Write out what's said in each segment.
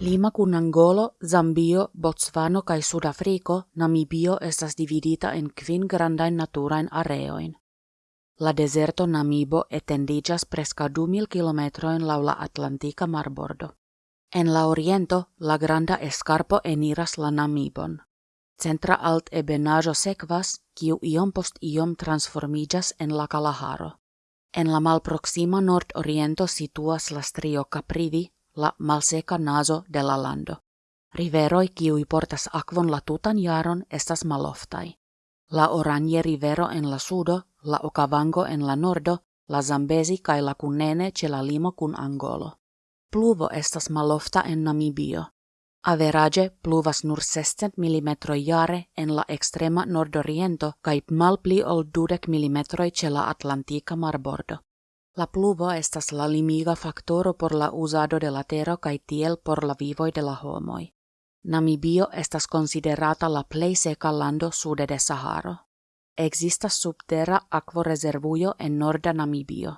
Lima kun Angolo, Zambio, Botswano kai Sudafriko, Namibio estas dividita en kvin grandajn naturajn areojn. La deserto Namibo etendiĝas preskaŭ du mil kilometrojn laŭ la Atlantika marbordo. En la oriento la granda escarpo eniras la Namibon. Centra alt ebenaĵo sekvas, kiu iom post iom transformiĝas en la Kalaharo. En la malproksima nord-oriento situas la strio Caprivi, la malseca naso de la lando. Riveroi kiui portas akvon la tutan jaron estas maloftai. La Oranje rivero en la sudo, la Okavango en la nordo, la Zambezi kai la Kunene ce la limo kun Angolo. Pluvo estas malofta en Namibio. Average pluvas nur 60 mm jare en la extrema nordoriento kai malpli ol 20 mm ce la Atlantika marbordo. La pluvo estas la limiga faktoro por la uzado de la tero kaj tiel por la vivoj de la homoj. Namibio estas konsiderata la plej seka lando sude de Saharo. Existas subterra akvorezervujo en norda Namibio.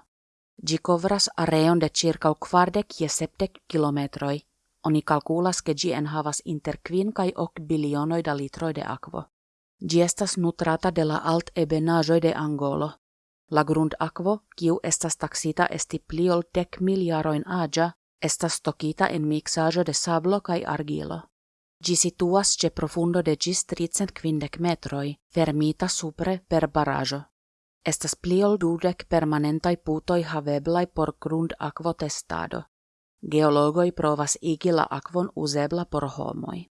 Ĝi kovras areon de ĉirkaŭ kvardek je sepdek kilometroj. Oni kalkulas ke ĝi enhavas inter kvin kaj ok bilionoj da litroj de akvo. Ĝi estas nutrata de la alt-ebenaĵoj de Angolo, La grundakvo, kiu estas taksita esti pli ol dek miljarojn aĝa, estas stokita en miksaĵo de sablo kaj argilo. Ĝi situas ĉe profundo de ĝis tricent metroj, fermita supre per baraĵo. Estas pli ol dudek permanentaj putoj haveblaj por grundakvotestado. Geologoj provas igi la akvon uzebla por homoj.